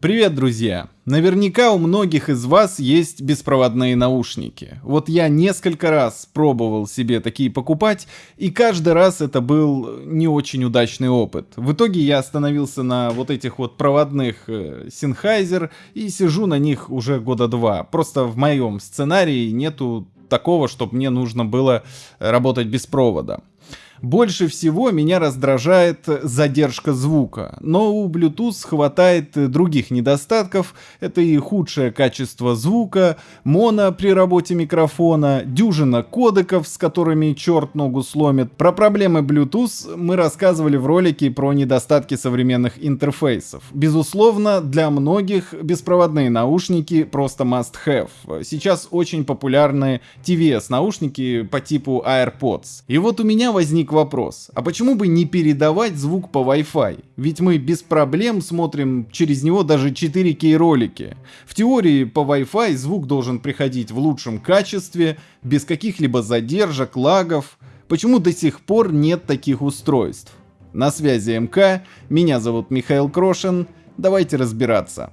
Привет, друзья! Наверняка у многих из вас есть беспроводные наушники. Вот я несколько раз пробовал себе такие покупать, и каждый раз это был не очень удачный опыт. В итоге я остановился на вот этих вот проводных э, Sennheiser и сижу на них уже года два. Просто в моем сценарии нету такого, чтобы мне нужно было работать без провода. Больше всего меня раздражает задержка звука, но у Bluetooth хватает других недостатков. Это и худшее качество звука, моно при работе микрофона, дюжина кодеков, с которыми черт ногу сломит. Про проблемы Bluetooth мы рассказывали в ролике про недостатки современных интерфейсов. Безусловно, для многих беспроводные наушники просто must have. Сейчас очень популярны TVS наушники по типу AirPods. И вот у меня возник вопрос. А почему бы не передавать звук по Wi-Fi? Ведь мы без проблем смотрим через него даже 4К ролики. В теории по Wi-Fi звук должен приходить в лучшем качестве, без каких-либо задержек, лагов. Почему до сих пор нет таких устройств? На связи МК, меня зовут Михаил Крошин, давайте разбираться.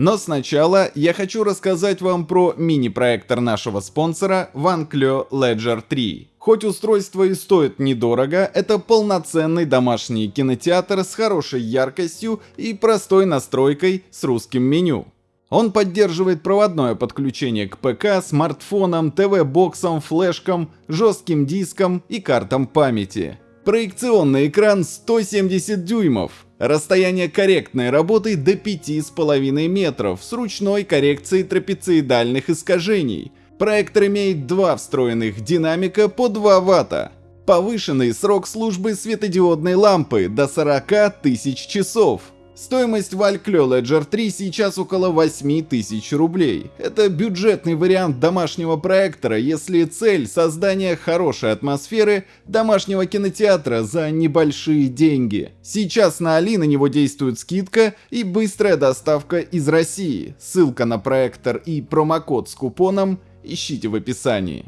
Но сначала я хочу рассказать вам про мини-проектор нашего спонсора VanCleo Ledger 3. Хоть устройство и стоит недорого, это полноценный домашний кинотеатр с хорошей яркостью и простой настройкой с русским меню. Он поддерживает проводное подключение к ПК, смартфонам, ТВ-боксам, флешкам, жестким дискам и картам памяти. Проекционный экран 170 дюймов, Расстояние корректной работы до 5,5 метров с ручной коррекцией трапециидальных искажений. Проектор имеет два встроенных динамика по 2 Вт. Повышенный срок службы светодиодной лампы до 40 тысяч часов. Стоимость Valkyrie Ledger 3 сейчас около 8000 рублей. Это бюджетный вариант домашнего проектора, если цель создания хорошей атмосферы домашнего кинотеатра за небольшие деньги. Сейчас на Али на него действует скидка и быстрая доставка из России. Ссылка на проектор и промокод с купоном ищите в описании.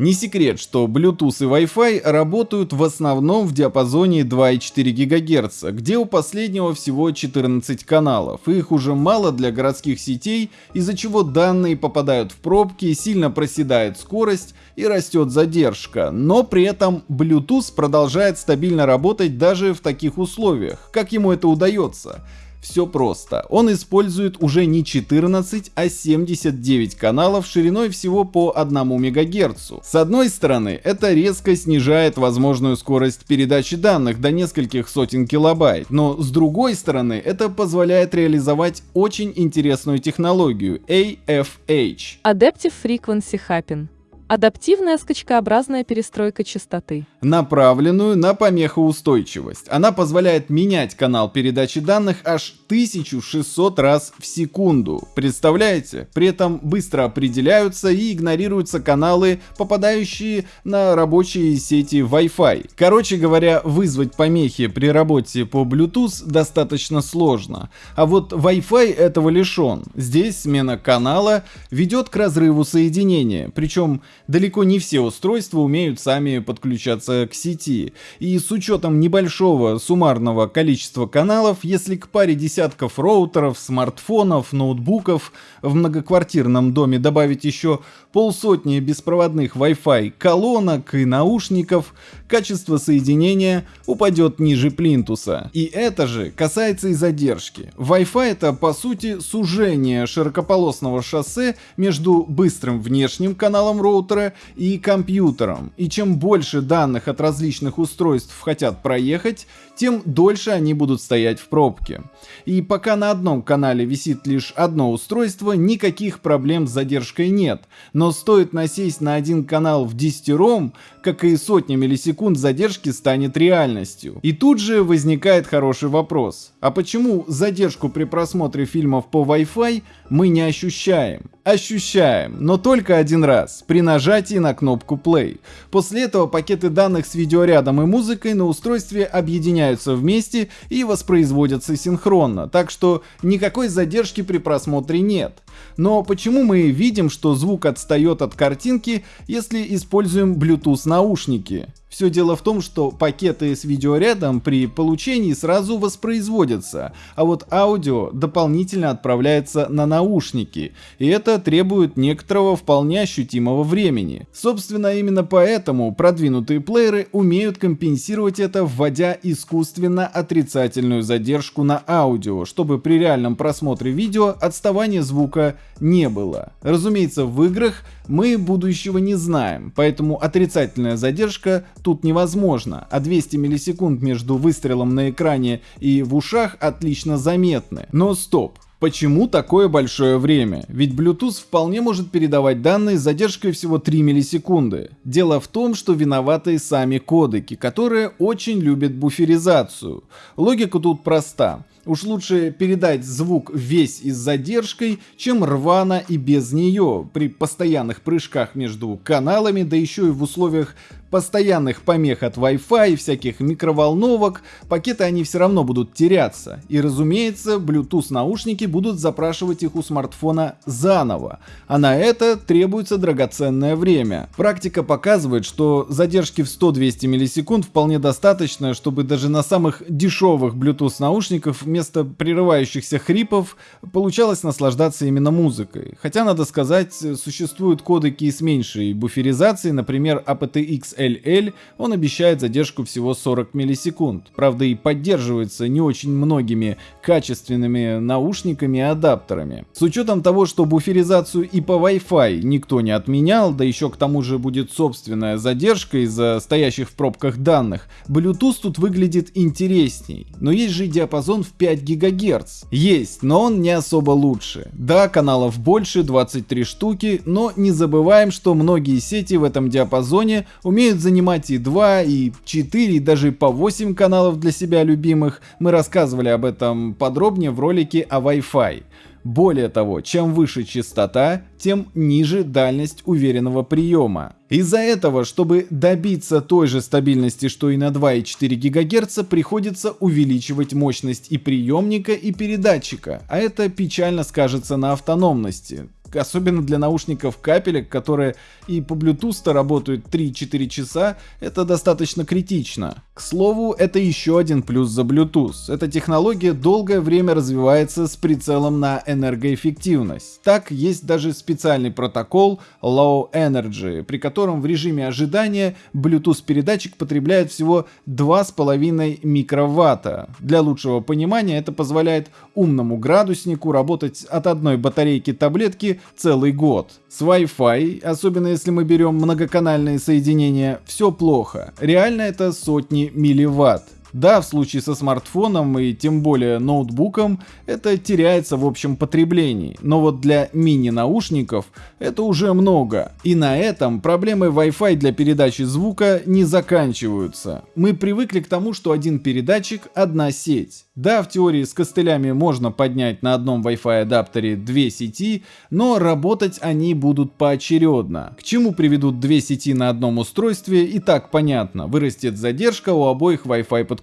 Не секрет, что Bluetooth и Wi-Fi работают в основном в диапазоне 2,4 ГГц, где у последнего всего 14 каналов. Их уже мало для городских сетей, из-за чего данные попадают в пробки, сильно проседает скорость и растет задержка. Но при этом Bluetooth продолжает стабильно работать даже в таких условиях. Как ему это удается? Все просто. Он использует уже не 14, а 79 каналов шириной всего по 1 МГц. С одной стороны, это резко снижает возможную скорость передачи данных до нескольких сотен килобайт, но с другой стороны, это позволяет реализовать очень интересную технологию AFH. Adaptive Frequency Hopping Адаптивная скачкообразная перестройка частоты. Направленную на помехоустойчивость. Она позволяет менять канал передачи данных аж 1600 раз в секунду. Представляете? При этом быстро определяются и игнорируются каналы, попадающие на рабочие сети Wi-Fi. Короче говоря, вызвать помехи при работе по Bluetooth достаточно сложно. А вот Wi-Fi этого лишен. Здесь смена канала ведет к разрыву соединения. Причем далеко не все устройства умеют сами подключаться к сети. И с учетом небольшого суммарного количества каналов, если к паре десятков роутеров, смартфонов, ноутбуков в многоквартирном доме добавить еще полсотни беспроводных Wi-Fi колонок и наушников, качество соединения упадет ниже плинтуса. И это же касается и задержки. Wi-Fi это по сути сужение широкополосного шоссе между быстрым внешним каналом роутера и компьютером. И чем больше данных от различных устройств хотят проехать, тем дольше они будут стоять в пробке. И пока на одном канале висит лишь одно устройство, никаких проблем с задержкой нет. Но стоит насесть на один канал в десятером, как и сотни миллисекунд задержки станет реальностью. И тут же возникает хороший вопрос. А почему задержку при просмотре фильмов по Wi-Fi мы не ощущаем? Ощущаем, но только один раз, при нажатии на кнопку play. После этого пакеты данных с видеорядом и музыкой на устройстве объединяются вместе и воспроизводятся синхронно, так что никакой задержки при просмотре нет. Но почему мы видим, что звук отстает от картинки, если используем Bluetooth наушники? Все дело в том, что пакеты с видеорядом при получении сразу воспроизводятся, а вот аудио дополнительно отправляется на наушники, и это требует некоторого вполне ощутимого времени. Собственно, именно поэтому продвинутые плееры умеют компенсировать это, вводя искусственно отрицательную задержку на аудио, чтобы при реальном просмотре видео отставания звука не было. Разумеется, в играх мы будущего не знаем, поэтому отрицательная задержка тут невозможна, а 200 миллисекунд между выстрелом на экране и в ушах отлично заметны. Но стоп, Почему такое большое время? Ведь Bluetooth вполне может передавать данные с задержкой всего 3 миллисекунды. Дело в том, что виноваты сами кодеки, которые очень любят буферизацию. Логика тут проста. Уж лучше передать звук весь и с задержкой, чем рвано и без нее, при постоянных прыжках между каналами, да еще и в условиях постоянных помех от Wi-Fi всяких микроволновок, пакеты они все равно будут теряться. И разумеется, Bluetooth наушники будут запрашивать их у смартфона заново, а на это требуется драгоценное время. Практика показывает, что задержки в 100-200 миллисекунд вполне достаточно, чтобы даже на самых дешевых Bluetooth наушников вместо прерывающихся хрипов получалось наслаждаться именно музыкой. Хотя, надо сказать, существуют кодеки с меньшей буферизацией, например, aptX LL, он обещает задержку всего 40 миллисекунд. Правда и поддерживается не очень многими качественными наушниками и адаптерами. С учетом того, что буферизацию и по Wi-Fi никто не отменял, да еще к тому же будет собственная задержка из-за стоящих в пробках данных, Bluetooth тут выглядит интересней. Но есть же диапазон в 5 ГГц. Есть, но он не особо лучше. Да, каналов больше, 23 штуки, но не забываем, что многие сети в этом диапазоне умеют умеют занимать и 2, и 4, и даже по 8 каналов для себя любимых. Мы рассказывали об этом подробнее в ролике о Wi-Fi. Более того, чем выше частота, тем ниже дальность уверенного приема. Из-за этого, чтобы добиться той же стабильности, что и на 2,4 ГГц, приходится увеличивать мощность и приемника, и передатчика, а это печально скажется на автономности особенно для наушников капелек, которые и по Bluetooth работают 3-4 часа, это достаточно критично. К слову, это еще один плюс за Bluetooth. Эта технология долгое время развивается с прицелом на энергоэффективность. Так, есть даже специальный протокол Low Energy, при котором в режиме ожидания Bluetooth передатчик потребляет всего 2,5 микроватта. Для лучшего понимания это позволяет умному градуснику работать от одной батарейки таблетки целый год. С Wi-Fi, особенно если мы берем многоканальные соединения, все плохо. Реально это сотни милливатт. Да, в случае со смартфоном и тем более ноутбуком это теряется в общем потреблении, но вот для мини-наушников это уже много. И на этом проблемы Wi-Fi для передачи звука не заканчиваются. Мы привыкли к тому, что один передатчик – одна сеть. Да, в теории с костылями можно поднять на одном Wi-Fi адаптере две сети, но работать они будут поочередно. К чему приведут две сети на одном устройстве и так понятно, вырастет задержка у обоих Wi-Fi подключений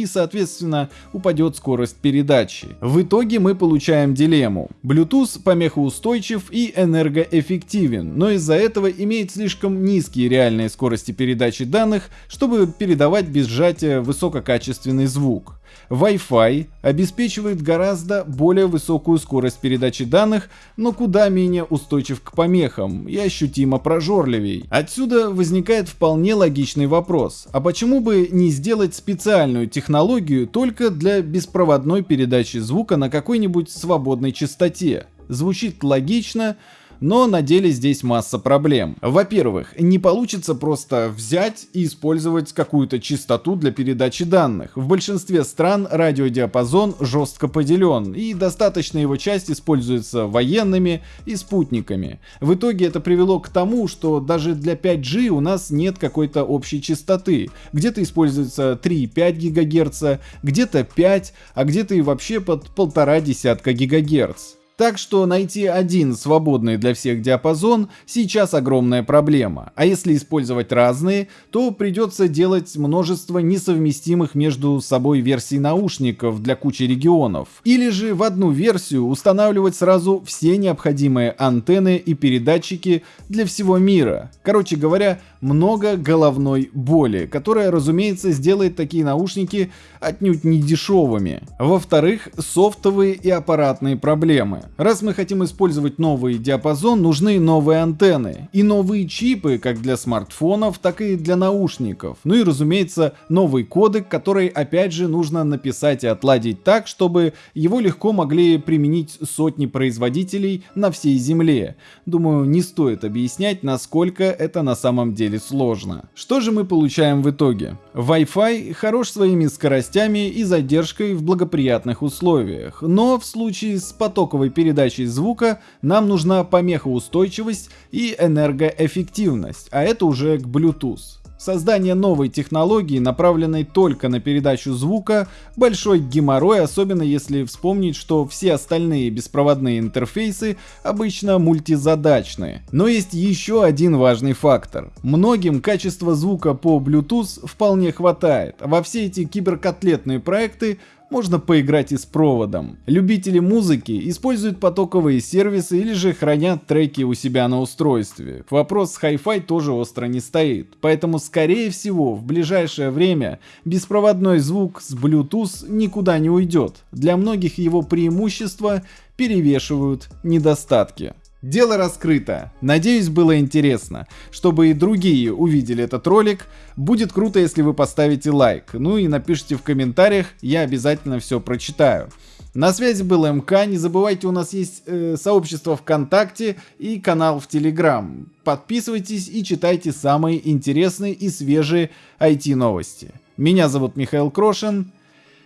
и соответственно упадет скорость передачи. В итоге мы получаем дилемму. Bluetooth помехоустойчив и энергоэффективен, но из-за этого имеет слишком низкие реальные скорости передачи данных, чтобы передавать без сжатия высококачественный звук. Wi-Fi обеспечивает гораздо более высокую скорость передачи данных, но куда менее устойчив к помехам и ощутимо прожорливей. Отсюда возникает вполне логичный вопрос, а почему бы не сделать специальную технологию только для беспроводной передачи звука на какой-нибудь свободной частоте? Звучит логично, но на деле здесь масса проблем. Во-первых, не получится просто взять и использовать какую-то частоту для передачи данных. В большинстве стран радиодиапазон жестко поделен, и достаточно его часть используется военными и спутниками. В итоге это привело к тому, что даже для 5G у нас нет какой-то общей частоты. Где-то используется 3,5 ГГц, где-то 5, а где-то и вообще под полтора десятка ГГц. Так что найти один свободный для всех диапазон сейчас огромная проблема, а если использовать разные, то придется делать множество несовместимых между собой версий наушников для кучи регионов, или же в одну версию устанавливать сразу все необходимые антенны и передатчики для всего мира. Короче говоря, много головной боли, которая, разумеется, сделает такие наушники отнюдь не дешевыми. Во-вторых, софтовые и аппаратные проблемы. Раз мы хотим использовать новый диапазон, нужны новые антенны и новые чипы как для смартфонов, так и для наушников. Ну и, разумеется, новый кодек, который опять же нужно написать и отладить так, чтобы его легко могли применить сотни производителей на всей земле. Думаю, не стоит объяснять, насколько это на самом деле сложно. Что же мы получаем в итоге? Wi-Fi хорош своими скоростями и задержкой в благоприятных условиях, но в случае с потоковой передачей звука нам нужна помехоустойчивость и энергоэффективность, а это уже к Bluetooth. Создание новой технологии, направленной только на передачу звука, большой геморрой, особенно если вспомнить, что все остальные беспроводные интерфейсы обычно мультизадачные. Но есть еще один важный фактор. Многим качество звука по Bluetooth вполне хватает, а во все эти киберкотлетные проекты можно поиграть и с проводом. Любители музыки используют потоковые сервисы или же хранят треки у себя на устройстве. Вопрос с Hi-Fi тоже остро не стоит, поэтому скорее всего в ближайшее время беспроводной звук с Bluetooth никуда не уйдет. Для многих его преимущества перевешивают недостатки. Дело раскрыто. Надеюсь, было интересно. Чтобы и другие увидели этот ролик, будет круто, если вы поставите лайк. Ну и напишите в комментариях, я обязательно все прочитаю. На связи был МК, не забывайте, у нас есть э, сообщество ВКонтакте и канал в Телеграм. Подписывайтесь и читайте самые интересные и свежие IT новости. Меня зовут Михаил Крошин,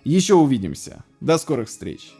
еще увидимся. До скорых встреч.